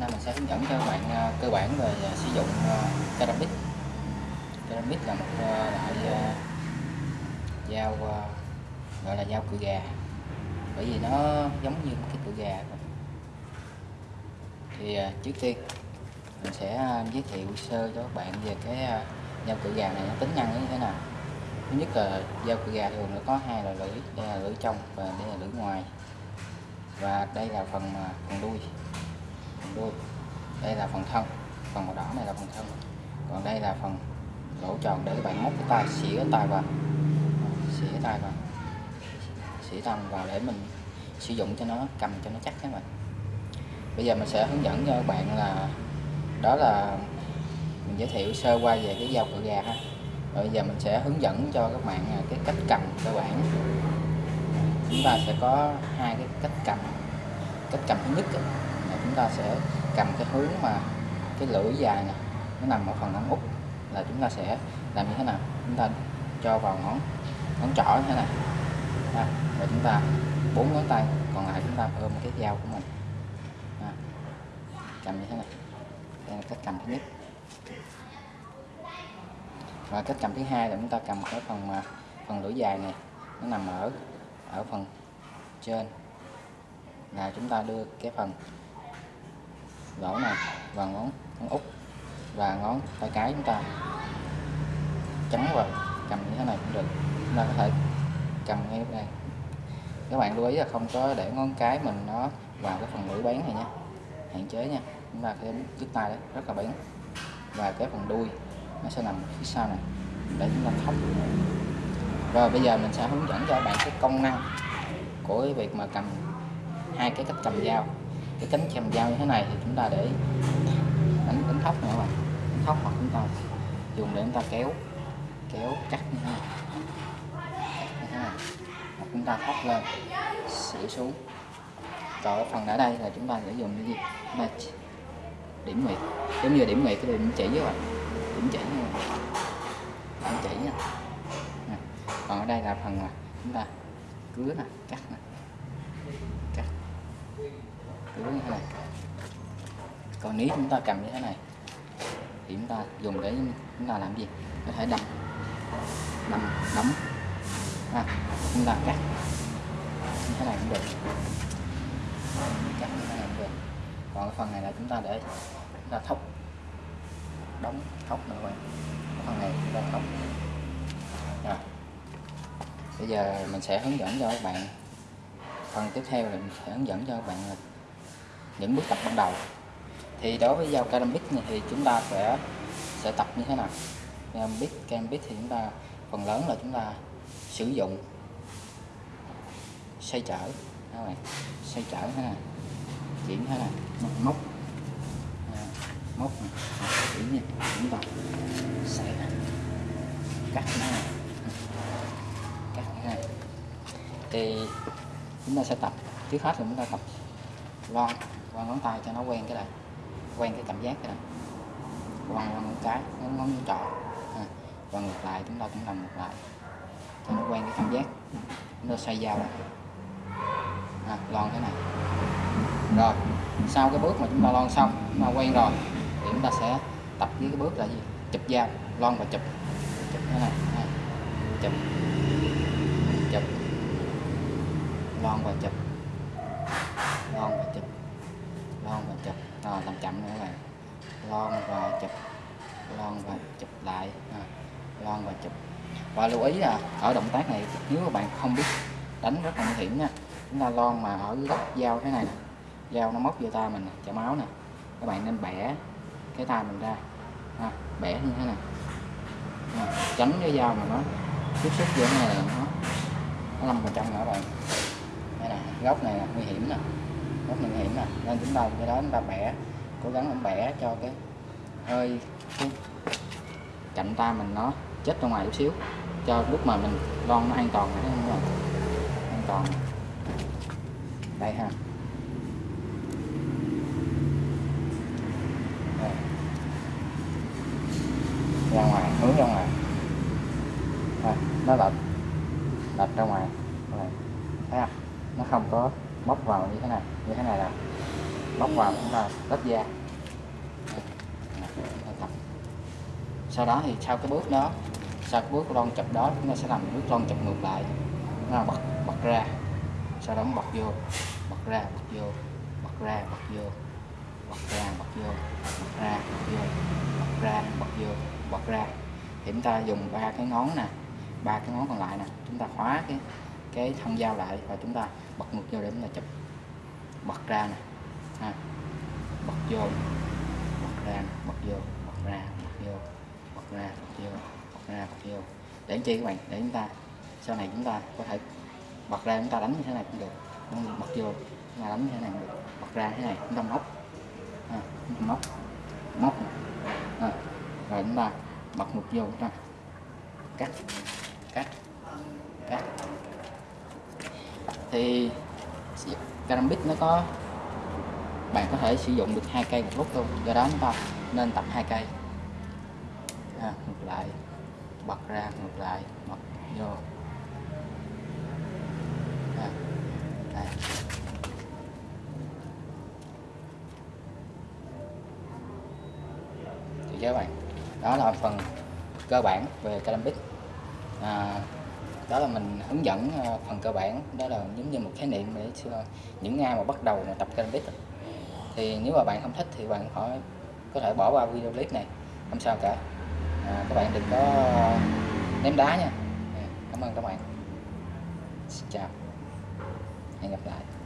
nay mình sẽ hướng dẫn cho các bạn à, cơ bản về à, sử dụng à, ờ, ceramic ceramic là một loại dao gọi là dao cựa gà. Bởi vì nó giống như cái cựa gà thì trước tiên mình sẽ giới thiệu sơ cho các bạn về cái dao cựa gà này nó tính năng như thế nào. Thứ nhất là dao cựa gà thường nó có hai loại lưỡi đây là lưỡi trong và đây là lưỡi ngoài. Và đây là phần phần đuôi đuôi đây là phần thân. Phần màu đỏ này là phần thân. Còn đây là phần lỗ tròn để các bạn móc cái tay. Xỉa cái tay vào. Xỉa tay vào. Xỉa tay vào để mình sử dụng cho nó, cầm cho nó chắc các bạn. Bây giờ mình sẽ hướng dẫn cho các bạn là, đó là mình giới thiệu sơ qua về cái dao cựa gà ha. Rồi bây giờ mình sẽ hướng dẫn cho các bạn cái cách cầm cơ bản. Chúng ta sẽ có hai cái cách cầm. Cách cầm thứ nhất chúng ta sẽ cầm cái hướng mà cái lưỡi dài này nó nằm ở phần ngón út là chúng ta sẽ làm như thế nào? Chúng ta cho vào ngón ngón trỏ như thế này. À, rồi chúng ta bốn ngón tay còn lại chúng ta ôm cái dao của mình. À, cầm như thế này. Đây là cách cầm thứ nhất. Và cách cầm thứ hai là chúng ta cầm cái phần mà phần lưỡi dài này nó nằm ở ở phần trên. Là chúng ta đưa cái phần đổ này và ngón ngón út, và ngón tay cái chúng ta. Chắn vào, cầm như thế này cũng được. Chúng ta có thể cầm ngay đây. Các bạn lưu ý là không có để ngón cái mình nó vào cái phần lưỡi bén này nha. Hạn chế nha. Chúng ta cái trước tay đấy rất là bén. Và cái phần đuôi, nó sẽ nằm phía sau này, để chúng ta thóc rồi, bây giờ mình sẽ hướng dẫn cho các bạn cái công năng của cái việc mà cầm hai cái cách cầm dao cái cánh cầm dao như thế này thì chúng ta để đánh đánh thóc nữa bạn, đánh thóc hoặc chúng ta dùng để chúng ta kéo kéo cắt như thế này. Cắt như thế này. Hoặc chúng ta thóc lên xỉa xuống. Còn ở phần ở đây là chúng ta sẽ dùng cái gì? Chúng ta điểm nguyệt. Giống như điểm nguyệt cái điểm chỉ các bạn. Điểm chỉ như này. điểm chỉ nha. Còn ở đây là phần mà chúng ta cứa nè cắt nè như thế này còn nếu chúng ta cầm như thế này thì chúng ta dùng để chúng ta làm gì? Có thể đâm đâm đấm. À, chúng ta cắt. Như thế này cũng được. Cắt như thế này cũng được. Còn cái phần này là chúng ta để chúng ta thóc đóng thóc nữa các bạn cái phần này chúng ta thóc rồi. Bây giờ mình sẽ hướng dẫn cho các bạn. Phần tiếp theo là mình sẽ hướng dẫn cho các bạn là những bước tập ban đầu. Thì đối với dao ceramic này thì chúng ta sẽ sẽ tập như thế nào? Ceramic ceramic thì chúng ta, phần lớn là chúng ta sử dụng xoay trở, các bạn. Xoay trở thế này chuyển thế này móc à, móc. Này. Chuyển nha chúng ta sẽ. Cắt nó. Này cắt như thế này thì chúng ta sẽ tập. Trước hết là chúng ta tập loa quăng ngón tay cho nó quen cái này. Quen cái cảm giác cái này. Quăng quăng ngón cái ngón ngón trỏ à, và ngược lại chúng ta cũng làm ngược lại. Cho nó quen cái cảm giác. Chúng ta xoay dao lại. À, lon thế này. Rồi sau cái bước mà chúng ta lon xong chúng ta quen rồi thì chúng ta sẽ tập với cái bước là gì? Chụp dao lon và chụp. Chụp thế này à, chụp. Chụp. Lon và chụp lon và chụp lon rồi làm chậm nữa các bạn. Lon và chụp lon và chụp lại. À, lon và chụp. Và lưu ý là ở động tác này nếu các bạn không biết đánh rất là nguy hiểm nha. Chúng ta lon mà ở góc dao thế này nè. Dao nó móc vô tay mình chảy máu nè. Các bạn nên bẻ cái tay mình ra. À, bẻ như thế này. À, tránh cái dao mà nó tiếp xúc với cái này là nó nó nằm vào trong nữa bạn. Đây nè góc này là nguy hiểm nè rất nguy hiểm nè nên chúng ta cái đó chúng ta bẻ cố gắng mình bẻ cho cái hơi cái cạnh ta mình nó chết ra ngoài chút xíu cho lúc mà mình lon nó an toàn này không an toàn. Đây ha. Đây. ra ngoài hướng ra ngoài. À, nó lệch lệch ra ngoài. Rồi. thấy không? Nó không có móc vào như thế này, như thế này là móc vào chúng ta lớp da. Tập. sau đó thì sau cái bước đó, sau cái bước lon chập đó, chúng ta sẽ làm bước lon chập ngược lại. Nó là bật bật ra. Sau đó bật vô, bật ra, bật vô, bật ra, bật vô, bật ra, bật vô, bật ra, bật vô, bật ra, bật vô, bật ra. Thì chúng ta dùng ba cái ngón nè, ba cái ngón còn lại nè, chúng ta khóa cái cái thân dao lại và chúng ta bật ngược vô để chúng ta chụp. Bật ra nè. Ha. bật vô. Bật ra bật vô. Bật ra bật vô. Bật ra bật vô. Bật ra bật vô. Để chi các bạn? Để chúng ta sau này chúng ta có thể bật ra chúng ta đánh như thế này cũng được. Bật vô chúng ta đánh như thế này cũng được. Bật ra thế này chúng ta móc. À, chúng ta móc. Móc. À, rồi chúng ta bật ngược vô chúng ta cắt. Thì Carambic nó có bạn có thể sử dụng được hai cây một lúc luôn do đó chúng ta nên tập hai cây. À, ngược lại bật ra ngược lại bật vô. À, đây. thì các bạn đó là phần cơ bản về Calambic à, đó là mình hướng dẫn ờ, phần cơ bản. Đó là giống như một khái niệm để cho những ai mà bắt đầu mà tập Calambic thì nếu mà bạn không thích thì bạn khỏi có thể bỏ qua video clip này. Không sao cả. À, các bạn đừng có ném đá nha. À, cảm ơn các bạn. Xin chào. Hẹn gặp lại.